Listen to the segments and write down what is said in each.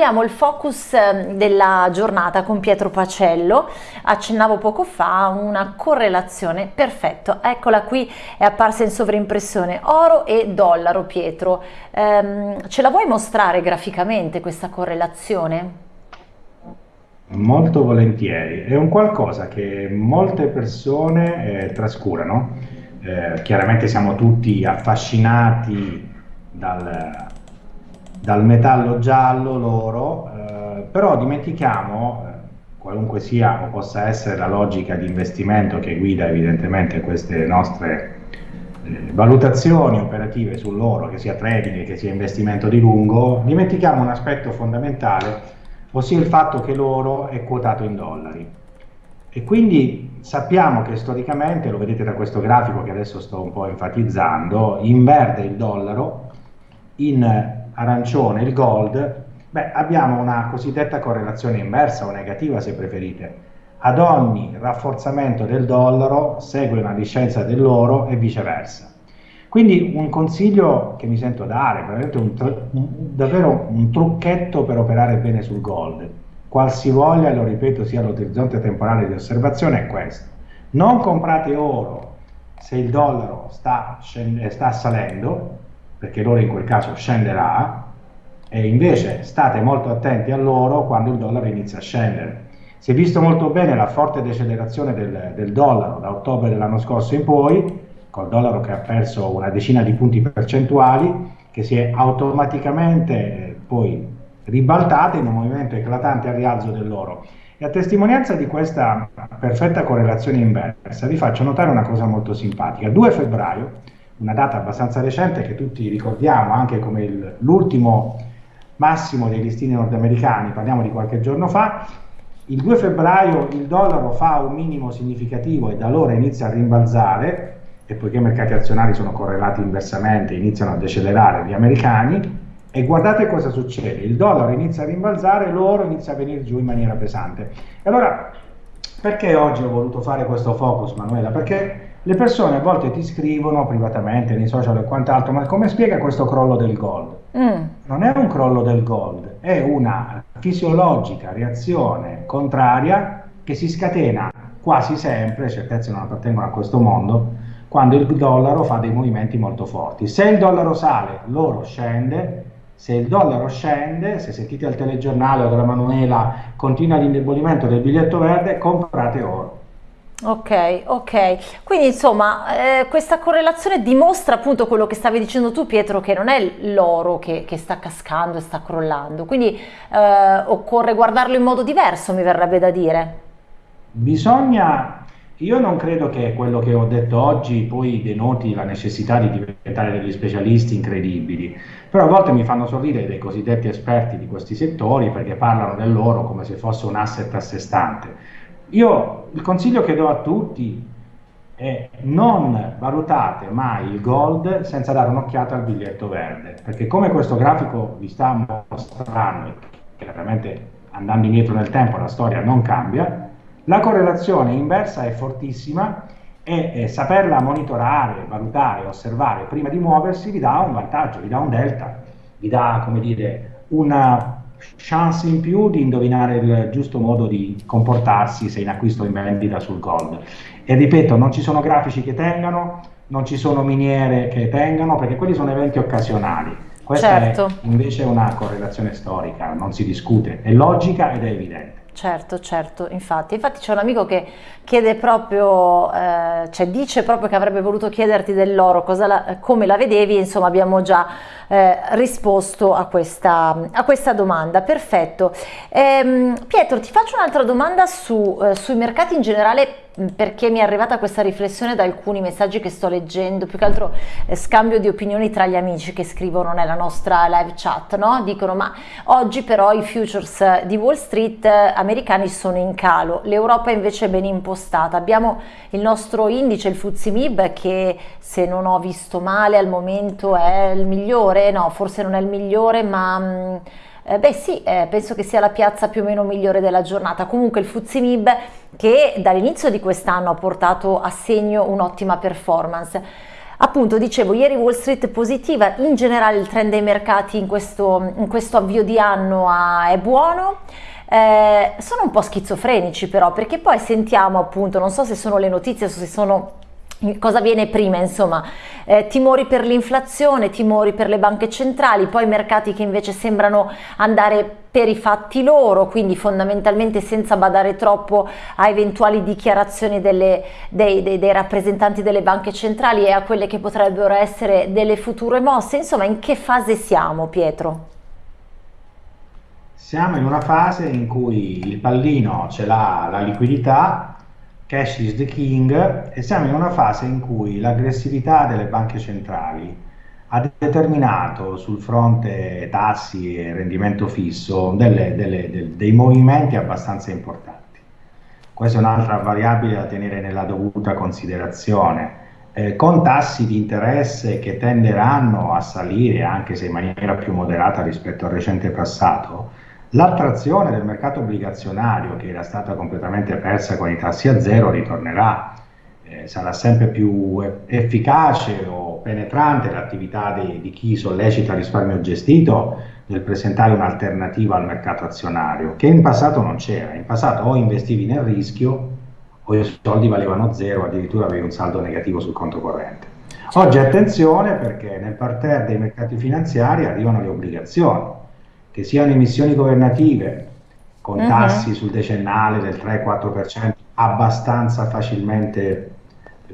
abbiamo il focus ehm, della giornata con Pietro Pacello, accennavo poco fa una correlazione, perfetto, eccola qui, è apparsa in sovraimpressione, oro e dollaro Pietro, ehm, ce la vuoi mostrare graficamente questa correlazione? Molto volentieri, è un qualcosa che molte persone eh, trascurano, eh, chiaramente siamo tutti affascinati dal, dal metallo giallo, l'oro, eh, però dimentichiamo, eh, qualunque sia o possa essere la logica di investimento che guida evidentemente queste nostre eh, valutazioni operative sull'oro, che sia trading, che sia investimento di lungo, dimentichiamo un aspetto fondamentale ossia il fatto che l'oro è quotato in dollari. E quindi sappiamo che storicamente, lo vedete da questo grafico che adesso sto un po' enfatizzando, in verde il dollaro, in arancione il gold, beh, abbiamo una cosiddetta correlazione inversa o negativa se preferite. Ad ogni rafforzamento del dollaro segue una discendenza dell'oro e viceversa. Quindi un consiglio che mi sento dare, veramente un, un, davvero un trucchetto per operare bene sul gold, qualsivoglia, lo ripeto, sia l'orizzonte temporale di osservazione, è questo. Non comprate oro se il dollaro sta, sta salendo, perché l'oro in quel caso scenderà, e invece state molto attenti all'oro quando il dollaro inizia a scendere. Si è visto molto bene la forte decelerazione del, del dollaro da ottobre dell'anno scorso in poi, col dollaro che ha perso una decina di punti percentuali, che si è automaticamente eh, poi ribaltata in un movimento eclatante al rialzo dell'oro. E a testimonianza di questa perfetta correlazione inversa vi faccio notare una cosa molto simpatica. 2 febbraio, una data abbastanza recente che tutti ricordiamo anche come l'ultimo massimo dei listini nordamericani, parliamo di qualche giorno fa, il 2 febbraio il dollaro fa un minimo significativo e da allora inizia a rimbalzare, e poiché i mercati azionari sono correlati inversamente, iniziano a decelerare gli americani, e guardate cosa succede, il dollaro inizia a rimbalzare, l'oro inizia a venire giù in maniera pesante. E allora, perché oggi ho voluto fare questo focus, Manuela? Perché le persone a volte ti scrivono privatamente, nei social e quant'altro, ma come spiega questo crollo del gold? Mm. Non è un crollo del gold, è una fisiologica reazione contraria che si scatena quasi sempre, certezze non appartengono a questo mondo, quando il dollaro fa dei movimenti molto forti. Se il dollaro sale, l'oro scende, se il dollaro scende, se sentite al telegiornale o dalla Manuela continua l'indebolimento del biglietto verde, comprate oro. Ok, ok. Quindi insomma eh, questa correlazione dimostra appunto quello che stavi dicendo tu Pietro, che non è l'oro che, che, sta cascando e sta crollando, quindi eh, occorre guardarlo in modo diverso, mi verrebbe da dire. Bisogna io non credo che quello che ho detto oggi poi denoti la necessità di diventare degli specialisti incredibili, però a volte mi fanno sorridere dei cosiddetti esperti di questi settori perché parlano dell'oro come se fosse un asset a sé stante. Io il consiglio che do a tutti è non valutate mai il gold senza dare un'occhiata al biglietto verde, perché come questo grafico vi sta mostrando, chiaramente andando indietro nel tempo la storia non cambia, la correlazione inversa è fortissima e eh, saperla monitorare, valutare, osservare prima di muoversi vi dà un vantaggio, vi dà un delta, vi dà, come dire, una chance in più di indovinare il giusto modo di comportarsi se in acquisto o in vendita sul gold. E ripeto, non ci sono grafici che tengano, non ci sono miniere che tengano, perché quelli sono eventi occasionali. Questa certo. è invece una correlazione storica, non si discute, è logica ed è evidente. Certo, certo, infatti, infatti c'è un amico che chiede proprio, eh, cioè dice proprio che avrebbe voluto chiederti dell'oro, come la vedevi, insomma abbiamo già eh, risposto a questa, a questa, domanda, perfetto. Ehm, Pietro ti faccio un'altra domanda su, eh, sui mercati in generale perché mi è arrivata questa riflessione da alcuni messaggi che sto leggendo, più che altro eh, scambio di opinioni tra gli amici che scrivono nella nostra live chat, no? dicono ma oggi però i futures di Wall Street eh, americani sono in calo, l'Europa invece è ben impostata, abbiamo il nostro indice, il FTSE MIB che se non ho visto male al momento è il migliore, no forse non è il migliore ma... Mh, mm, eh, beh sì, eh, penso che sia la piazza più o meno migliore della giornata. Comunque il Fuzimib che dall'inizio di quest'anno ha portato a segno un'ottima performance. Appunto, dicevo, ieri Wall Street positiva, in generale il trend dei mercati in questo, in questo avvio di anno è buono. Eh, sono un po' schizofrenici però, perché poi sentiamo appunto, non so se sono le notizie se sono cosa viene prima insomma eh, timori per l'inflazione timori per le banche centrali poi mercati che invece sembrano andare per i fatti loro quindi fondamentalmente senza badare troppo a eventuali dichiarazioni delle, dei, dei, dei rappresentanti delle banche centrali e a quelle che potrebbero essere delle future mosse insomma in che fase siamo Pietro? Siamo in una fase in cui il pallino ce l'ha la liquidità cash is the king e siamo in una fase in cui l'aggressività delle banche centrali ha determinato sul fronte tassi e rendimento fisso delle, delle, delle, dei movimenti abbastanza importanti. Questa è un'altra variabile da tenere nella dovuta considerazione. Eh, con tassi di interesse che tenderanno a salire anche se in maniera più moderata rispetto al recente passato, L'attrazione del mercato obbligazionario, che era stata completamente persa con i tassi a zero, ritornerà. Eh, sarà sempre più efficace o penetrante l'attività di, di chi sollecita risparmio gestito nel presentare un'alternativa al mercato azionario, che in passato non c'era. In passato o investivi nel rischio o i soldi valevano zero, addirittura avevi un saldo negativo sul conto corrente. Oggi attenzione perché nel parterre dei mercati finanziari arrivano le obbligazioni che siano emissioni governative con uh-huh. tassi sul decennale del 3-4% abbastanza facilmente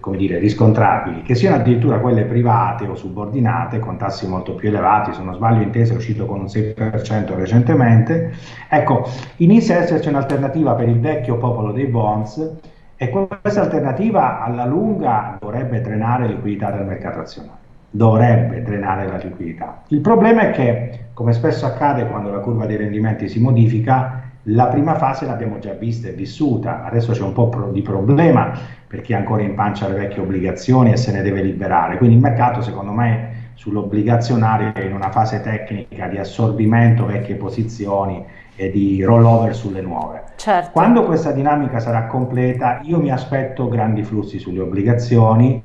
come dire, riscontrabili, che siano addirittura quelle private o subordinate con tassi molto più elevati, se non sbaglio intesa è uscito con un 6% recentemente, ecco, inizia ad esserci un'alternativa per il vecchio popolo dei bonds e questa alternativa alla lunga dovrebbe drenare liquidità dal mercato azionario dovrebbe drenare la liquidità. Il problema è che, come spesso accade quando la curva dei rendimenti si modifica, la prima fase l'abbiamo già vista e vissuta, adesso c'è un po' di problema per chi ancora in pancia le vecchie obbligazioni e se ne deve liberare, quindi il mercato secondo me sull'obbligazionario è in una fase tecnica di assorbimento vecchie posizioni e di rollover sulle nuove. Certo. Quando questa dinamica sarà completa, io mi aspetto grandi flussi sulle obbligazioni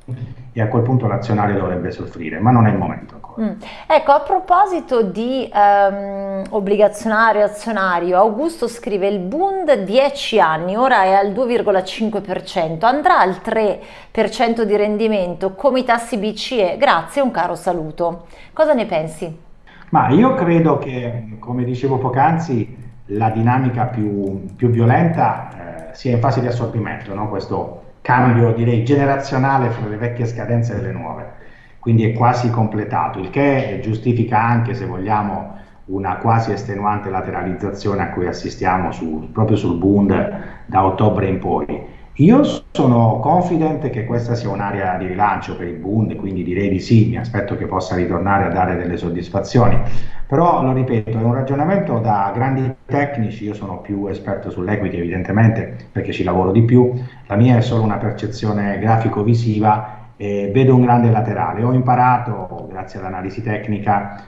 e a quel punto l'azionario dovrebbe soffrire, ma non è il momento ancora. Mm. Ecco, a proposito di um, obbligazionario azionario, Augusto scrive il Bund 10 anni, ora è al 2,5%, andrà al 3% di rendimento come i tassi BCE? Grazie, un caro saluto. Cosa ne pensi? Ma io credo che, come dicevo poc'anzi, la dinamica più, più violenta eh, sia in fase di assorbimento, no? questo cambio direi generazionale fra le vecchie scadenze e le nuove, quindi è quasi completato, il che giustifica anche se vogliamo una quasi estenuante lateralizzazione a cui assistiamo su, proprio sul Bund da ottobre in poi. Io sono confident che questa sia un'area di rilancio per il Bund, quindi direi di sì, mi aspetto che possa ritornare a dare delle soddisfazioni, però lo ripeto, è un ragionamento da grandi tecnici, io sono più esperto sull'equity evidentemente perché ci lavoro di più, la mia è solo una percezione grafico-visiva e vedo un grande laterale. Ho imparato, grazie all'analisi tecnica,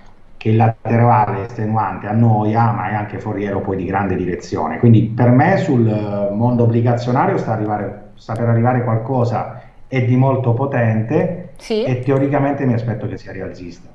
che il laterale estenuante annoia, ma è anche foriero poi di grande direzione. Quindi per me sul eh, mondo obbligazionario sta, arrivare, sta per arrivare qualcosa è di molto potente sì. e teoricamente mi aspetto che sia rialzista.